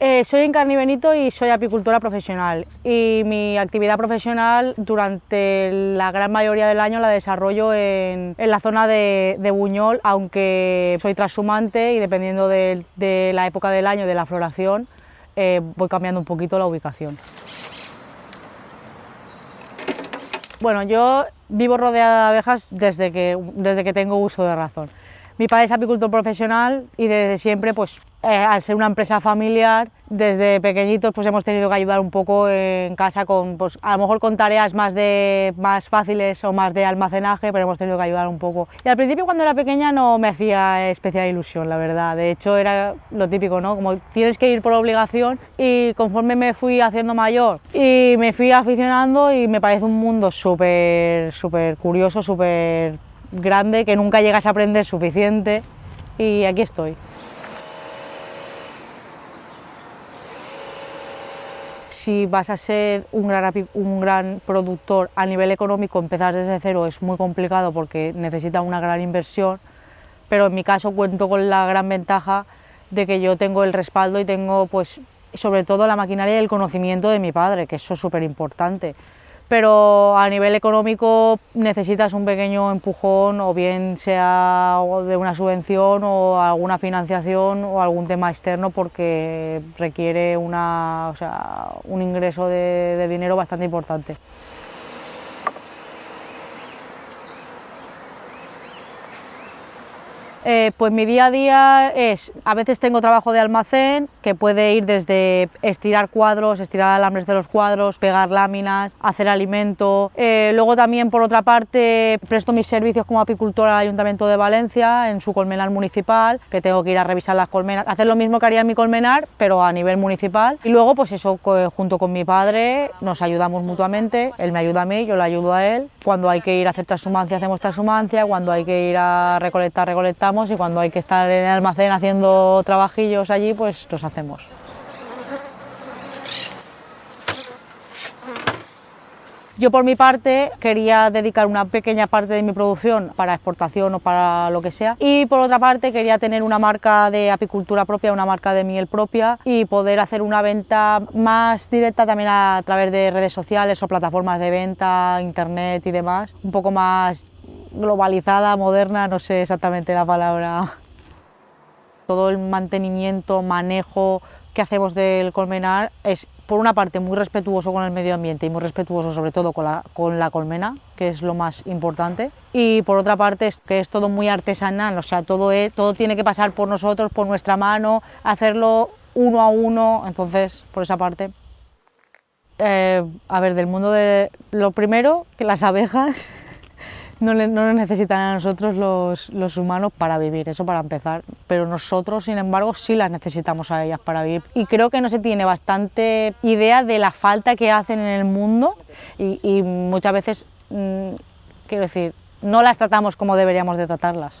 Eh, soy Encarni Benito y soy apicultora profesional y mi actividad profesional durante la gran mayoría del año la desarrollo en, la zona de, Buñol, aunque soy transhumante y dependiendo de, la época del año de la floración eh, voy cambiando un poquito la ubicación. Bueno, yo vivo rodeada de abejas desde que, desde que tengo uso de razón. Mi padre es apicultor profesional y desde siempre, pues, eh, al ser una empresa familiar, desde pequeñitos pues hemos tenido que ayudar un poco en casa con, pues, a lo mejor con tareas más, de, más fáciles o más de almacenaje, pero hemos tenido que ayudar un poco. Y al principio cuando era pequeña no me hacía especial ilusión, la verdad. De hecho era lo típico, ¿no? Como tienes que ir por obligación y conforme me fui haciendo mayor y me fui aficionando y me parece un mundo súper, súper curioso, súper grande que nunca llegas a aprender suficiente y aquí estoy. Si vas a ser un gran, un gran productor a nivel económico, empezar desde cero es muy complicado porque necesita una gran inversión, pero en mi caso cuento con la gran ventaja de que yo tengo el respaldo y tengo pues sobre todo la maquinaria y el conocimiento de mi padre, que eso es súper importante pero a nivel económico necesitas un pequeño empujón o bien sea de una subvención o alguna financiación o algún tema externo porque requiere una, un ingreso de dinero bastante importante. Eh, pues mi día a día es, a veces tengo trabajo de almacén, que puede ir desde estirar cuadros, estirar alambres de los cuadros, pegar láminas, hacer alimento. Eh, luego también, por otra parte, presto mis servicios como apicultora al Ayuntamiento de Valencia, en su colmenar municipal, que tengo que ir a revisar las colmenas, hacer lo mismo que haría en mi colmenar, pero a nivel municipal. Y luego, pues eso, junto con mi padre, nos ayudamos mutuamente, él me ayuda a mí, yo le ayudo a él. Cuando hay que ir a hacer transhumancia, hacemos transhumancia, cuando hay que ir a recolectar, recolectamos y cuando hay que estar en el almacén haciendo trabajillos allí, pues los hacemos. Yo por mi parte quería dedicar una pequeña parte de mi producción para exportación o para lo que sea y por otra parte quería tener una marca de apicultura propia, una marca de miel propia y poder hacer una venta más directa también a través de redes sociales o plataformas de venta, internet y demás, un poco más globalizada, moderna, no sé exactamente la palabra. Todo el mantenimiento, manejo que hacemos del colmenar es por una parte muy respetuoso con el medio ambiente y muy respetuoso sobre todo con la, con la colmena, que es lo más importante, y por otra parte es que es todo muy artesanal, o sea, todo, todo tiene que pasar por nosotros, por nuestra mano, hacerlo uno a uno, entonces por esa parte. Eh, a ver, del mundo de... Lo primero, que las abejas no, nos necesitan a nosotros los, humanos para vivir, eso para empezar, pero nosotros, sin embargo, sí las necesitamos a ellas para vivir. Y creo que no se tiene bastante idea de la falta que hacen en el mundo y, muchas veces, mm, quiero decir, no las tratamos como deberíamos de tratarlas.